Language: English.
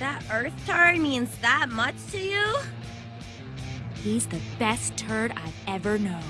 That Earth turd means that much to you? He's the best turd I've ever known.